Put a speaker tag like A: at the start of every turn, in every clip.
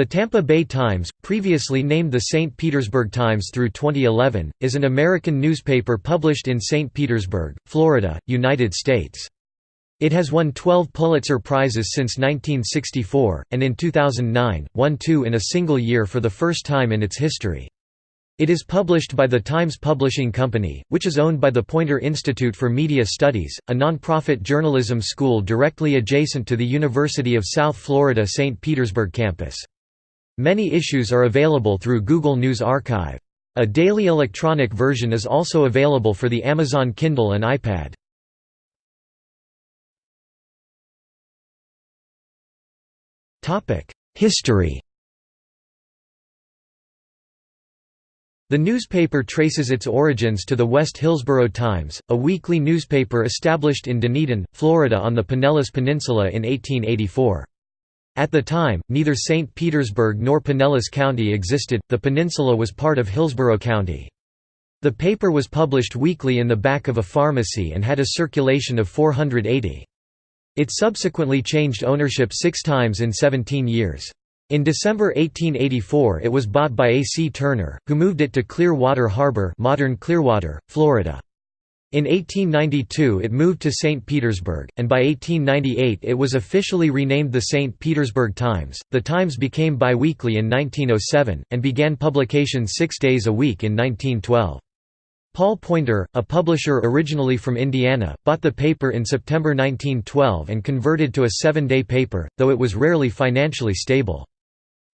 A: The Tampa Bay Times, previously named the St. Petersburg Times through 2011, is an American newspaper published in St. Petersburg, Florida, United States. It has won 12 Pulitzer Prizes since 1964, and in 2009, won two in a single year for the first time in its history. It is published by the Times Publishing Company, which is owned by the Poynter Institute for Media Studies, a nonprofit journalism school directly adjacent to the University of South Florida St. Petersburg campus. Many issues are available through Google News Archive. A daily electronic version is also available for the Amazon Kindle and iPad. History The newspaper traces its origins to the West Hillsborough Times, a weekly newspaper established in Dunedin, Florida on the Pinellas Peninsula in 1884. At the time, neither St. Petersburg nor Pinellas County existed, the peninsula was part of Hillsborough County. The paper was published weekly in the back of a pharmacy and had a circulation of 480. It subsequently changed ownership six times in 17 years. In December 1884 it was bought by A. C. Turner, who moved it to Clearwater Harbor modern Clearwater, Florida. In 1892 it moved to St. Petersburg, and by 1898 it was officially renamed the St. Petersburg Times. The Times became biweekly in 1907, and began publication six days a week in 1912. Paul Poynter, a publisher originally from Indiana, bought the paper in September 1912 and converted to a seven-day paper, though it was rarely financially stable.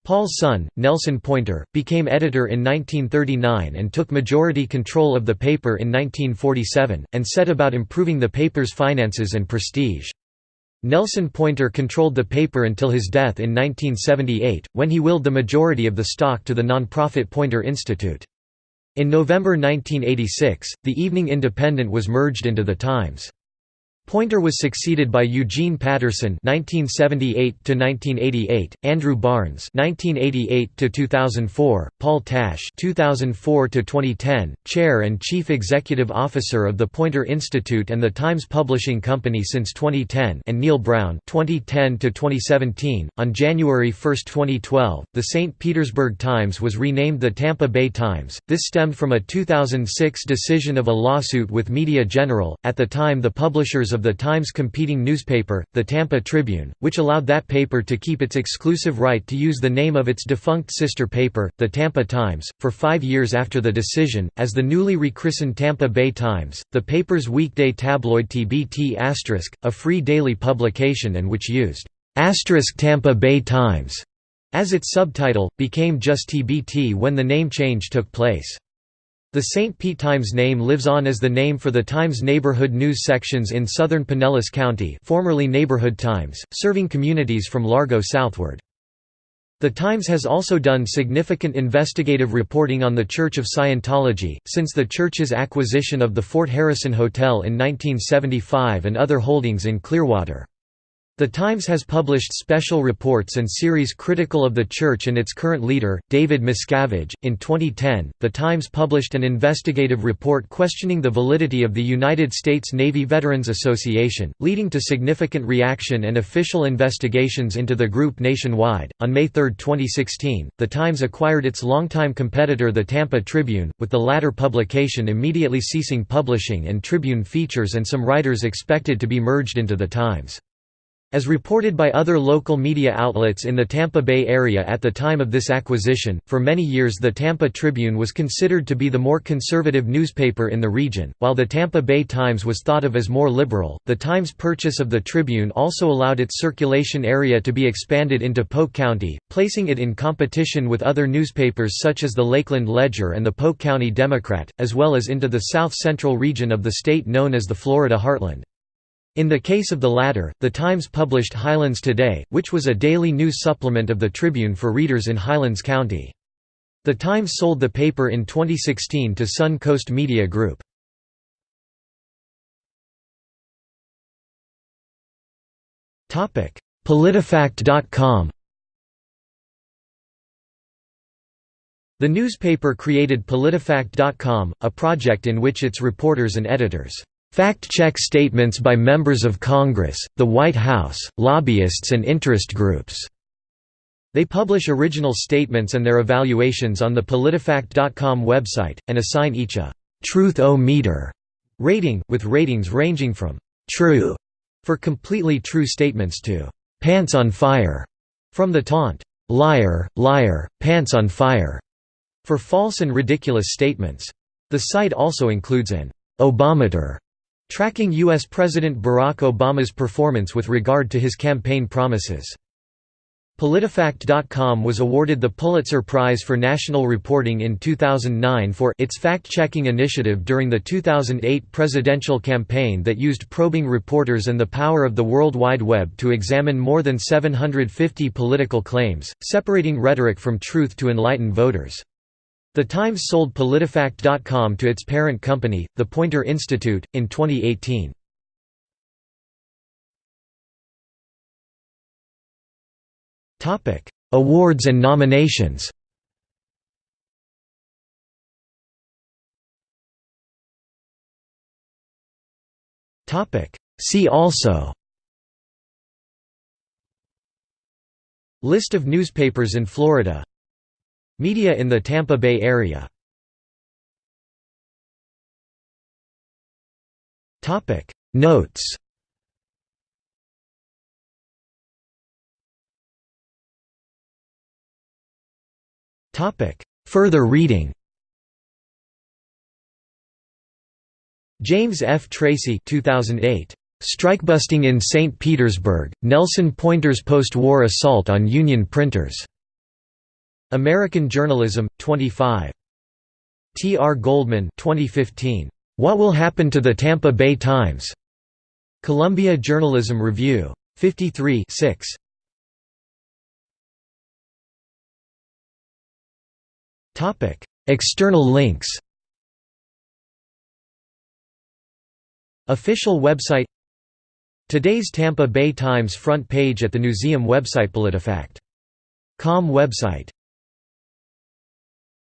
A: Paul's son, Nelson Poynter, became editor in 1939 and took majority control of the paper in 1947, and set about improving the paper's finances and prestige. Nelson Poynter controlled the paper until his death in 1978, when he willed the majority of the stock to the nonprofit Poynter Institute. In November 1986, the Evening Independent was merged into the Times. Poynter was succeeded by Eugene Patterson (1978–1988), Andrew Barnes (1988–2004), Paul Tash (2004–2010), Chair and Chief Executive Officer of the Poynter Institute and the Times Publishing Company since 2010, and Neil Brown (2010–2017). On January 1, 2012, the St. Petersburg Times was renamed the Tampa Bay Times. This stemmed from a 2006 decision of a lawsuit with Media General. At the time, the publishers of the Times' competing newspaper, the Tampa Tribune, which allowed that paper to keep its exclusive right to use the name of its defunct sister paper, the Tampa Times, for five years after the decision, as the newly rechristened Tampa Bay Times. The paper's weekday tabloid TBT a free daily publication and which used Tampa Bay Times as its subtitle, became just TBT when the name change took place. The St. Pete Times name lives on as the name for the Times neighborhood news sections in southern Pinellas County formerly Neighborhood Times, serving communities from Largo southward. The Times has also done significant investigative reporting on the Church of Scientology, since the church's acquisition of the Fort Harrison Hotel in 1975 and other holdings in Clearwater. The Times has published special reports and series critical of the Church and its current leader, David Miscavige. In 2010, The Times published an investigative report questioning the validity of the United States Navy Veterans Association, leading to significant reaction and official investigations into the group nationwide. On May 3, 2016, The Times acquired its longtime competitor, the Tampa Tribune, with the latter publication immediately ceasing publishing and Tribune features and some writers expected to be merged into The Times. As reported by other local media outlets in the Tampa Bay area at the time of this acquisition, for many years the Tampa Tribune was considered to be the more conservative newspaper in the region, while the Tampa Bay Times was thought of as more liberal. The Times' purchase of the Tribune also allowed its circulation area to be expanded into Polk County, placing it in competition with other newspapers such as the Lakeland Ledger and the Polk County Democrat, as well as into the south central region of the state known as the Florida Heartland. In the case of the latter, the Times published Highlands Today, which was a daily news supplement of the Tribune for readers in Highlands County. The Times sold the paper in 2016 to Sun Coast Media Group. PolitiFact.com The newspaper created PolitiFact.com, a project in which its reporters and editors Fact-check statements by members of Congress, the White House, lobbyists and interest groups. They publish original statements and their evaluations on the PolitiFact.com website, and assign each a «truth-o-meter» rating, with ratings ranging from «true» for completely true statements to «pants on fire» from the taunt «liar, liar, pants on fire» for false and ridiculous statements. The site also includes an «Obameter» tracking U.S. President Barack Obama's performance with regard to his campaign promises. PolitiFact.com was awarded the Pulitzer Prize for National Reporting in 2009 for its fact-checking initiative during the 2008 presidential campaign that used probing reporters and the power of the World Wide Web to examine more than 750 political claims, separating rhetoric from truth to enlighten voters. The Times sold PolitiFact.com to its parent company, the Poynter Institute, in 2018. Topic: Awards and nominations. Topic: See also. List of newspapers in Florida. Media in the Tampa Bay area. Notes. Further reading James F. Tracy 2008. Strikebusting in St. Petersburg, Nelson Poynter's post-war assault on Union printers. American Journalism, 25. T. R. Goldman 2015. What Will Happen to the Tampa Bay Times? Columbia Journalism Review. 53 6. Topic: External links. Official website Today's Tampa Bay Times front page at the museum website PolitiFact.com website